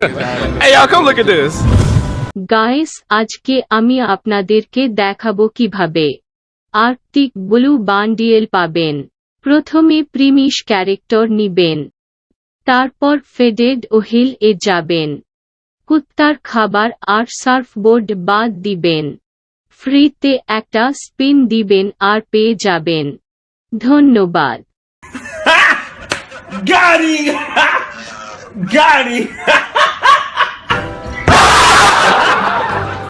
Hey, y'all, come look at this. Guys আজকে আমি আপনাদেরকে দেখাবো কীভাবে আর্থিক ব্লু বান্ডিয়েল পাবেন। প্রথমে প্রিমিশ ক্যারেক্টার নিবেন। তারপর ফেডেড ও হিল এ যাবেন। কুত্তার খাবার আর সার্ফবোর্ড বাদ দিবেন। ফ্রিতে একটা স্পিন দিবেন আর পেয়ে যাবেন। ধন্যবাদ। গাড়ি গাড়ি